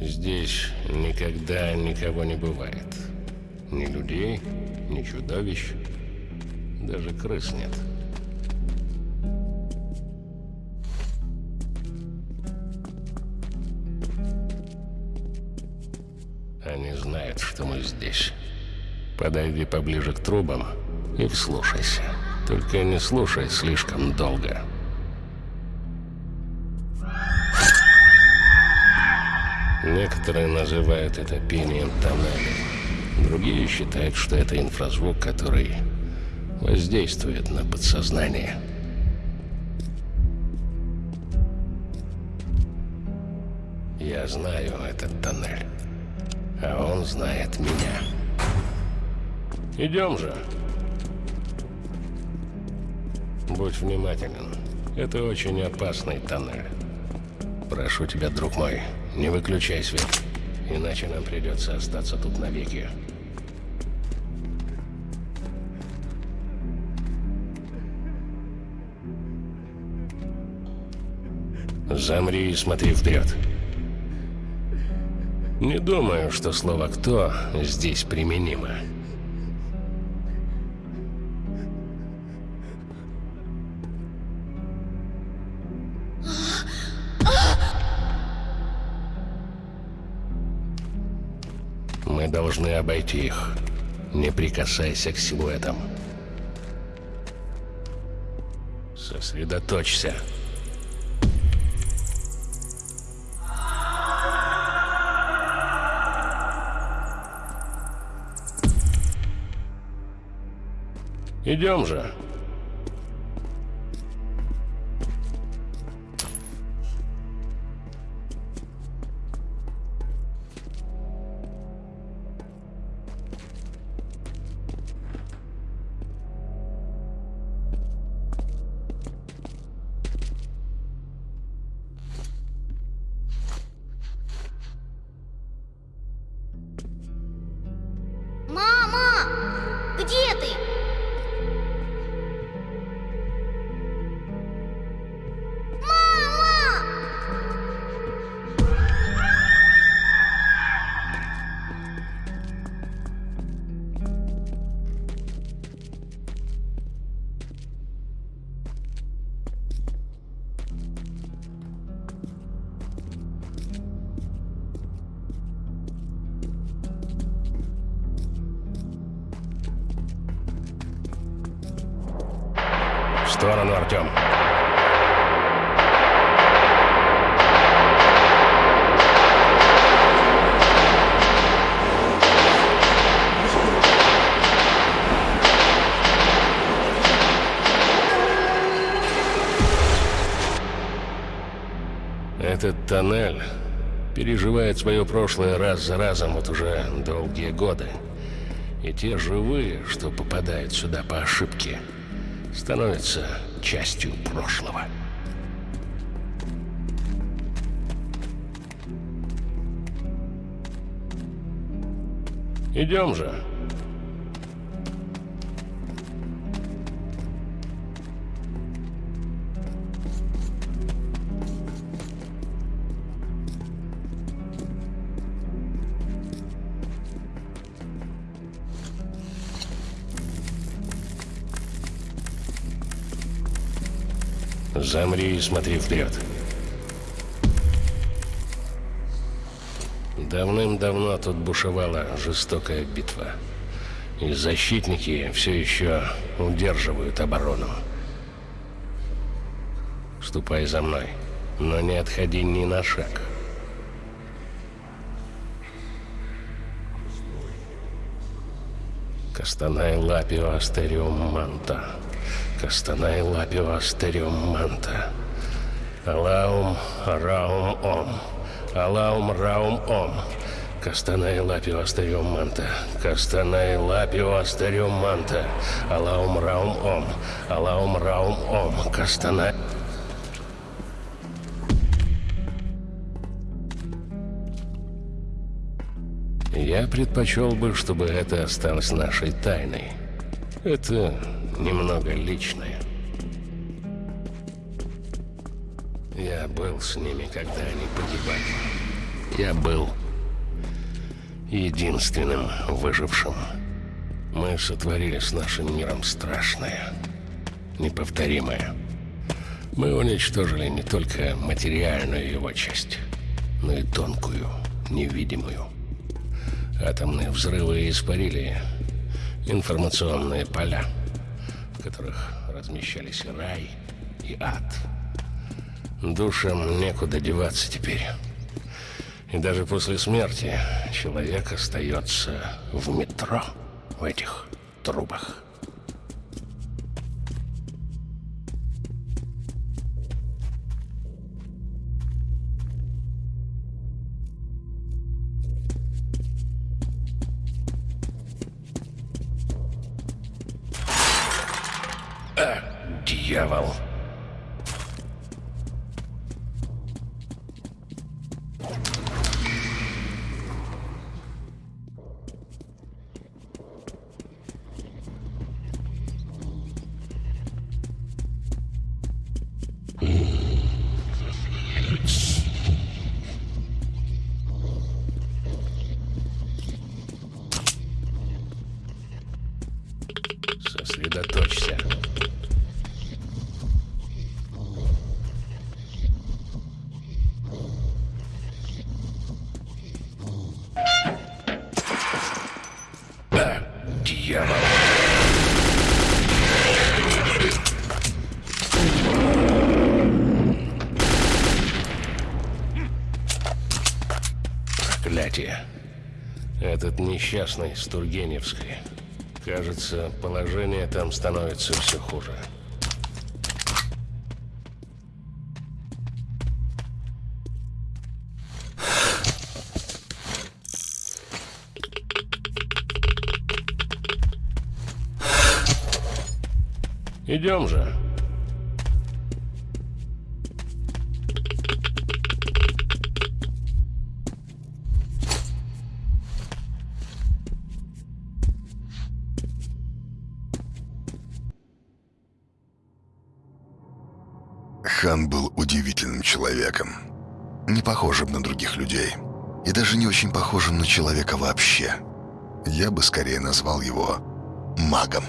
Здесь никогда никого не бывает. Ни людей, ни чудовищ, даже крыс нет. Они знают, что мы здесь. Подойди поближе к трубам и вслушайся. Только не слушай слишком долго. Некоторые называют это пением тоннеля. Другие считают, что это инфразвук, который воздействует на подсознание. Я знаю этот тоннель, а он знает меня. Идем же. Будь внимателен. Это очень опасный тоннель. Прошу тебя, друг мой, не выключай свет, иначе нам придется остаться тут навеки. Замри и смотри вперед. Не думаю, что слово «кто» здесь применимо. Мы должны обойти их. Не прикасайся к силуэтам. Сосредоточься. Идем же. Этот тоннель переживает свое прошлое раз за разом вот уже долгие годы. И те живые, что попадают сюда по ошибке, становятся частью прошлого. Идем же. Замри и смотри вперед. Давным-давно тут бушевала жестокая битва. И защитники все еще удерживают оборону. Ступай за мной, но не отходи ни на шаг. Кастанай лапио астериум манта. Кастанай лапио астериум манта. Алаум раум ом. Алаум раум ом. Кастанай лапио астериум манта. Кастанай лапио астериум манта. Алаум раум ом. Алаум раум ом. Кастанай... Я предпочел бы, чтобы это осталось нашей тайной. Это немного личное. Я был с ними, когда они погибали. Я был единственным выжившим. Мы сотворили с нашим миром страшное, неповторимое. Мы уничтожили не только материальную его часть, но и тонкую, невидимую. Атомные взрывы испарили информационные поля, в которых размещались рай, и ад. Душам некуда деваться теперь. И даже после смерти человек остается в метро, в этих трубах. дьявол. Этот несчастный с Тургеневской. Кажется, положение там становится все хуже. Идем же. Даже не очень похожим на человека вообще. Я бы скорее назвал его магом.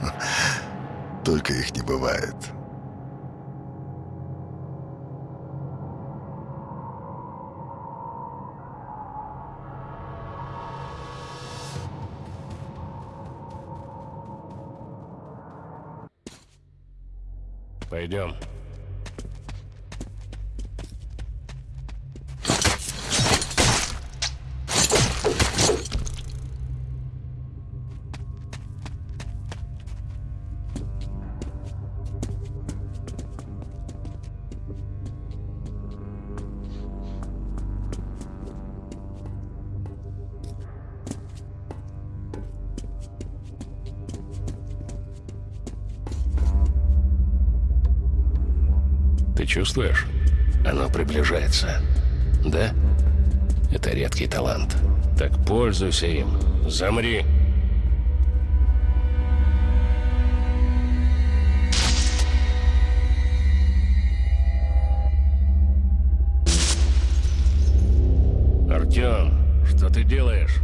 Только их не бывает. Пойдем. Чувствуешь? Оно приближается. Да? Это редкий талант. Так пользуйся им. Замри. Артем, что ты делаешь?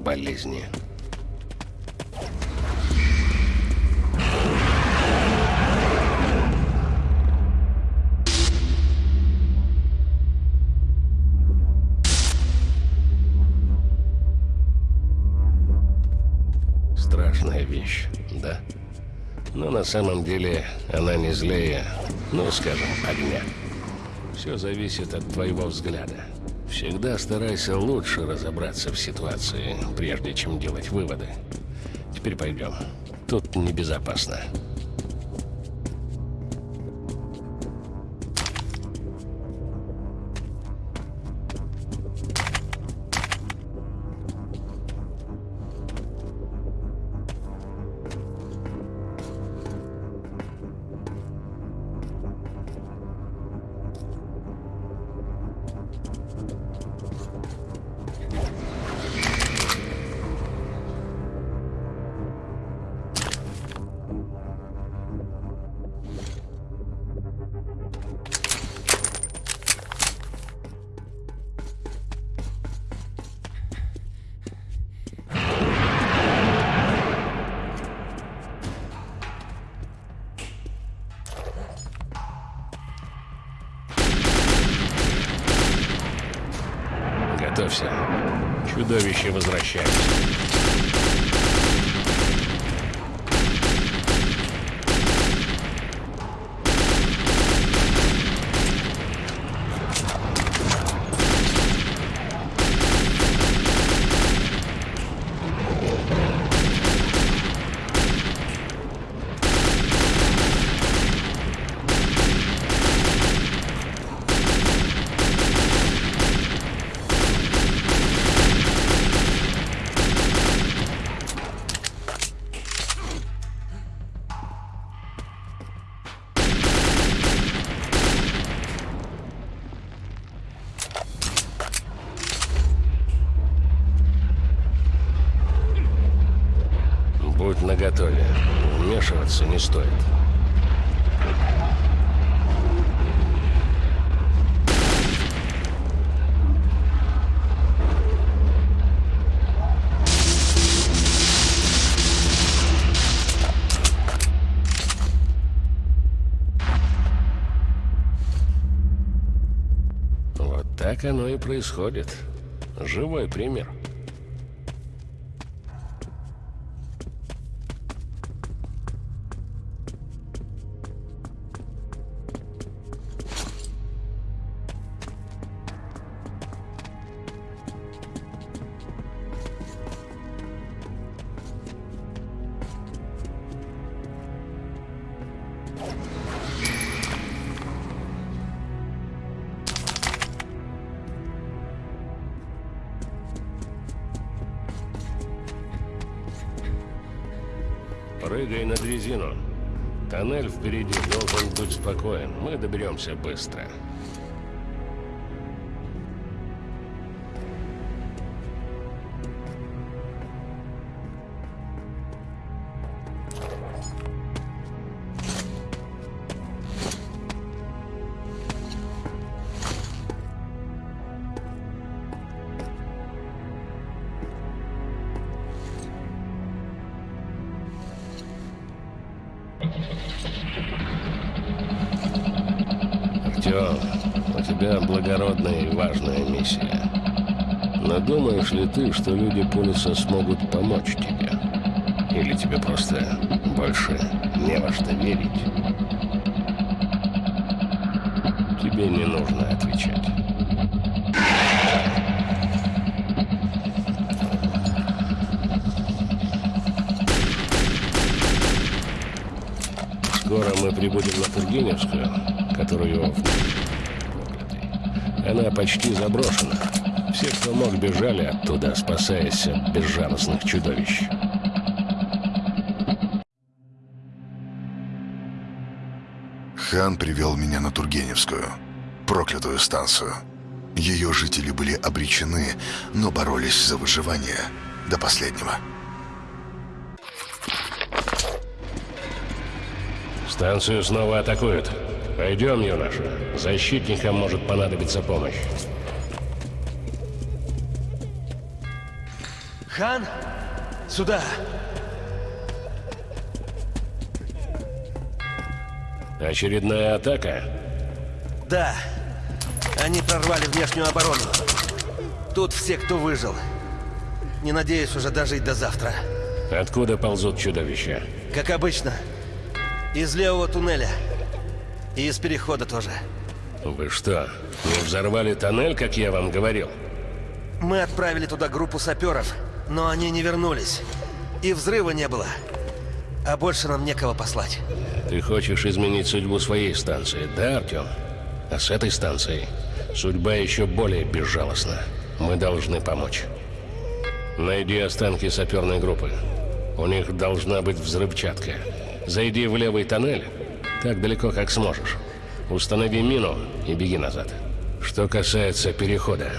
Болезни. Страшная вещь, да? Но на самом деле она не злее, ну, скажем, огня. Все зависит от твоего взгляда. Всегда старайся лучше разобраться в ситуации, прежде чем делать выводы. Теперь пойдем. Тут небезопасно. Приготовься. Чудовище возвращается. Будь наготове. Вмешиваться не стоит. Вот так оно и происходит. Живой пример. Прыгай на дрезину. Тоннель впереди должен быть спокоен. Мы доберемся быстро. Думаешь ли ты, что люди Пулиса смогут помочь тебе? Или тебе просто больше не во что верить? Тебе не нужно отвечать. Скоро мы прибудем на Тургеневскую, которую... Она почти заброшена. Все, кто мог, бежали оттуда, спасаясь от безжалостных чудовищ. Хан привел меня на Тургеневскую, проклятую станцию. Ее жители были обречены, но боролись за выживание до последнего. Станцию снова атакуют. Пойдем, юноша. Защитникам может понадобиться помощь. Хан, сюда. Очередная атака? Да. Они прорвали внешнюю оборону. Тут все, кто выжил. Не надеюсь уже дожить до завтра. Откуда ползут чудовища? Как обычно. Из левого туннеля. И из перехода тоже. Вы что, не взорвали тоннель, как я вам говорил? Мы отправили туда группу саперов, но они не вернулись. И взрыва не было. А больше нам некого послать. Ты хочешь изменить судьбу своей станции, да, Артем? А с этой станцией судьба еще более безжалостна. Мы должны помочь. Найди останки саперной группы. У них должна быть взрывчатка. Зайди в левый тоннель, так далеко, как сможешь. Установи мину и беги назад. Что касается перехода,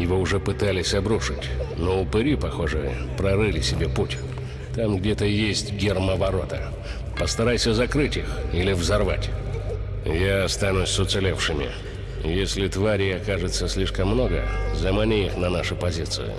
его уже пытались обрушить, но упыри, похоже, прорыли себе путь. Там где-то есть гермоворота. Постарайся закрыть их или взорвать. Я останусь с уцелевшими. Если тварей окажется слишком много, замани их на нашу позицию.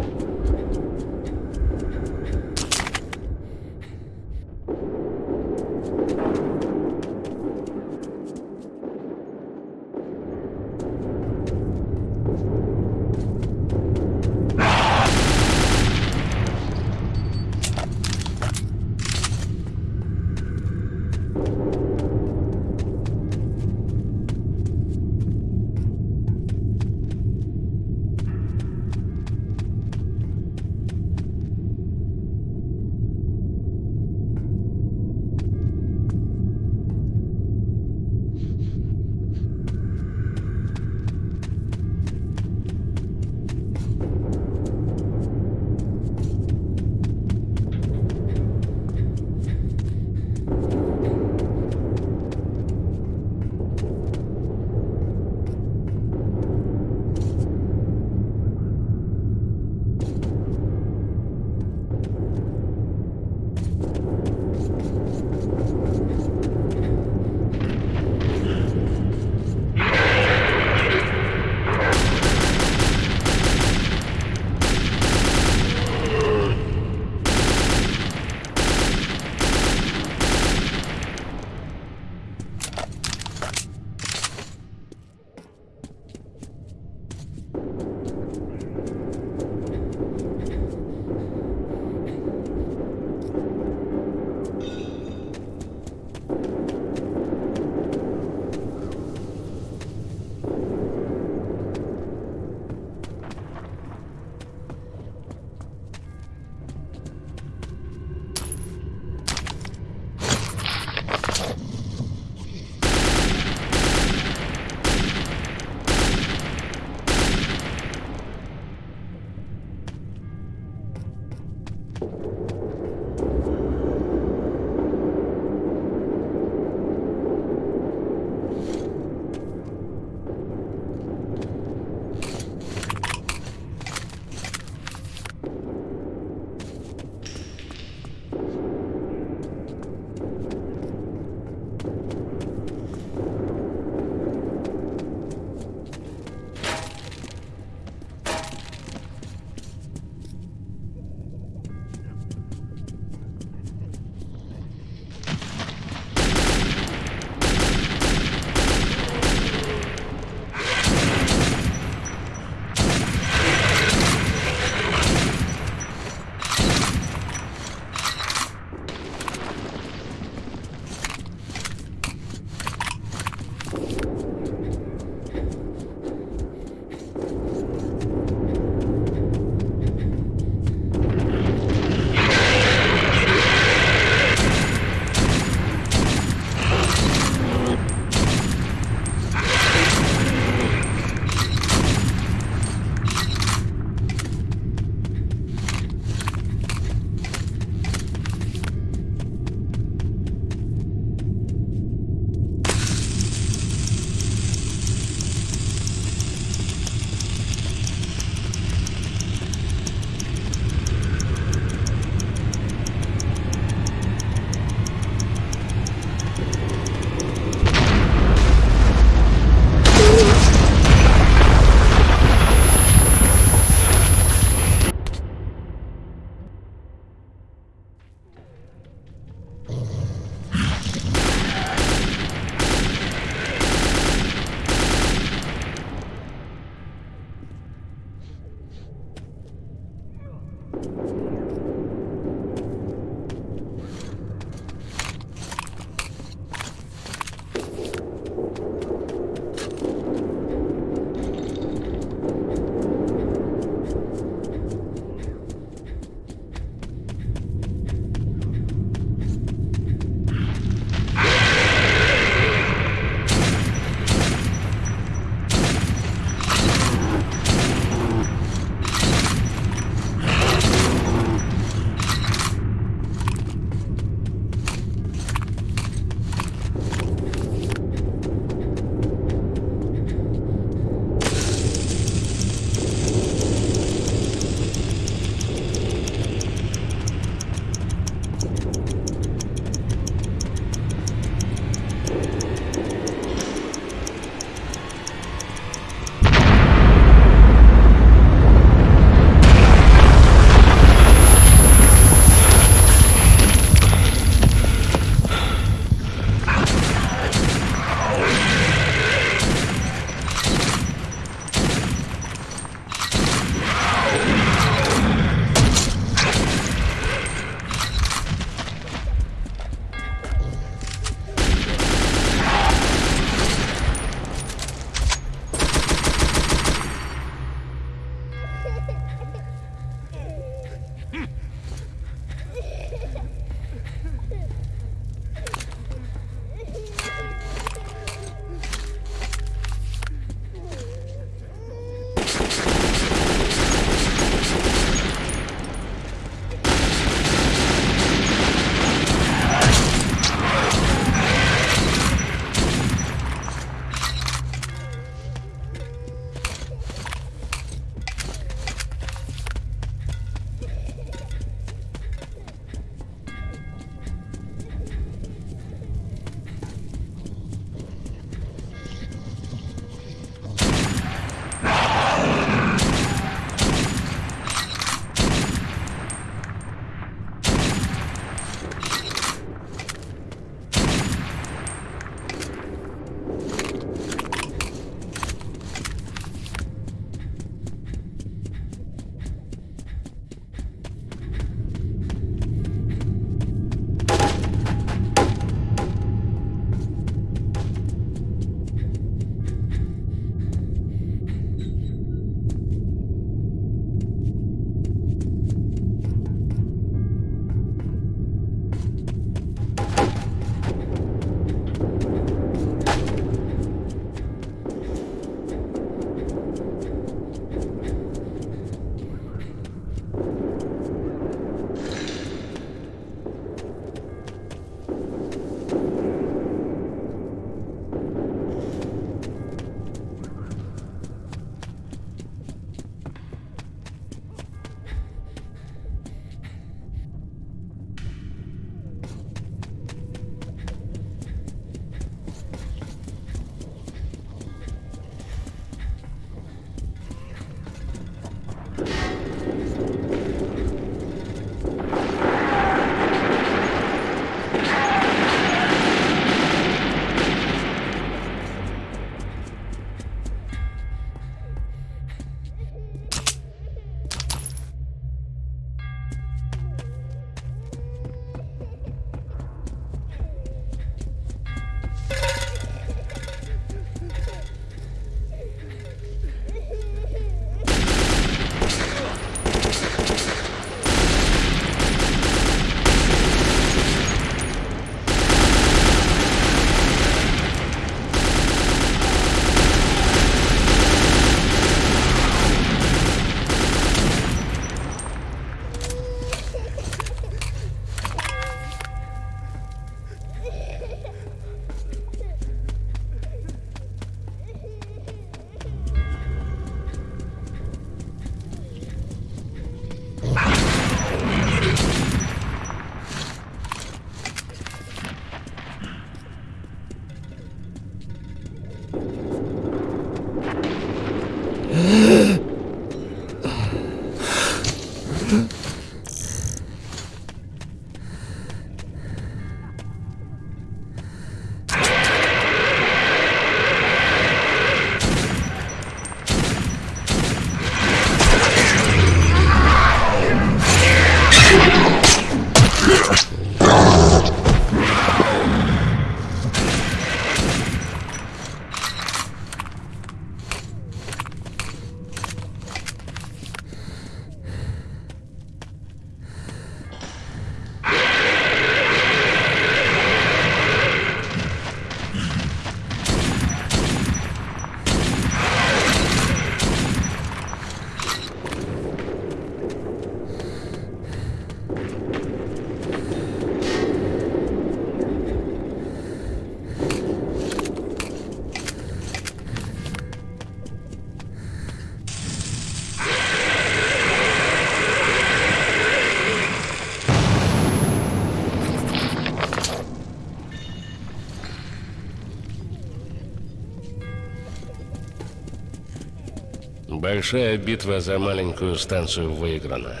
Большая битва за маленькую станцию выиграна.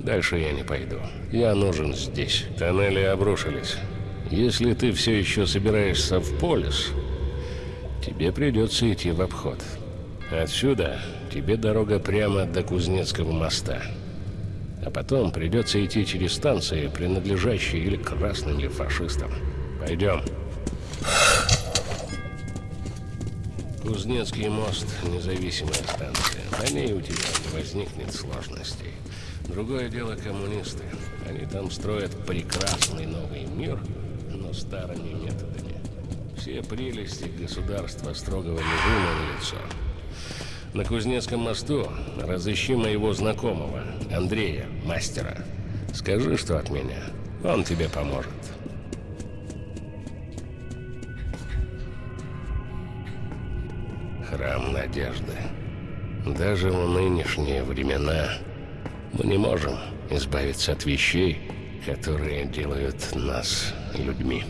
Дальше я не пойду. Я нужен здесь. Тоннели обрушились. Если ты все еще собираешься в полис, тебе придется идти в обход. Отсюда тебе дорога прямо до Кузнецкого моста. А потом придется идти через станции, принадлежащие или красным, или фашистам. Пойдем. Кузнецкий мост – независимая станция. На ней у тебя не возникнет сложностей. Другое дело коммунисты. Они там строят прекрасный новый мир, но старыми методами. Все прелести государства строгого режима на лицо. На Кузнецком мосту разыщи моего знакомого, Андрея, мастера. Скажи, что от меня. Он тебе поможет. Надежды. Даже в нынешние времена мы не можем избавиться от вещей, которые делают нас людьми.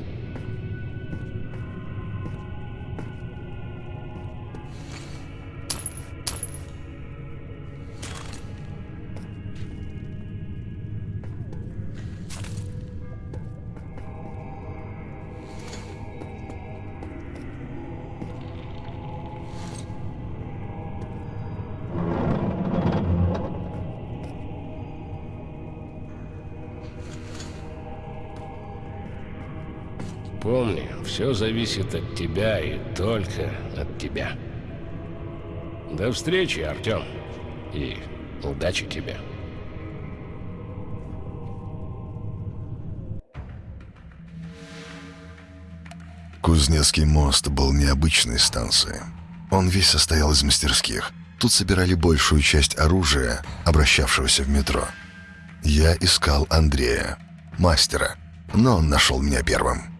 Помни, все зависит от тебя и только от тебя. До встречи, Артем. И удачи тебе. Кузнецкий мост был необычной станцией. Он весь состоял из мастерских. Тут собирали большую часть оружия, обращавшегося в метро. Я искал Андрея, мастера, но он нашел меня первым.